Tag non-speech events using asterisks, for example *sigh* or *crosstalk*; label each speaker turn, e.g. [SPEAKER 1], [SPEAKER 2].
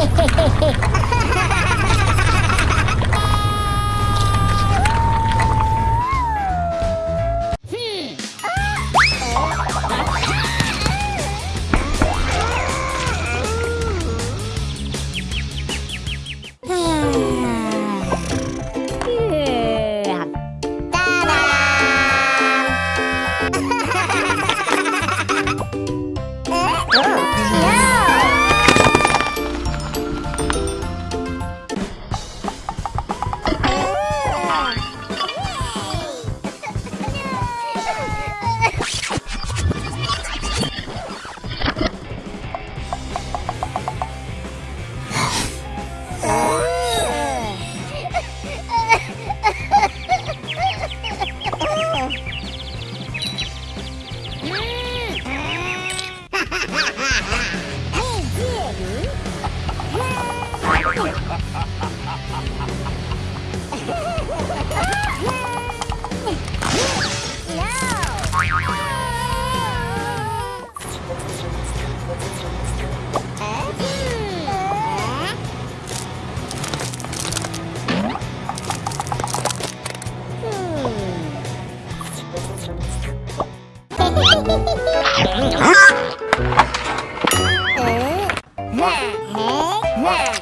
[SPEAKER 1] ¡Ja, *laughs* Huh? Eh? Huh? Ah!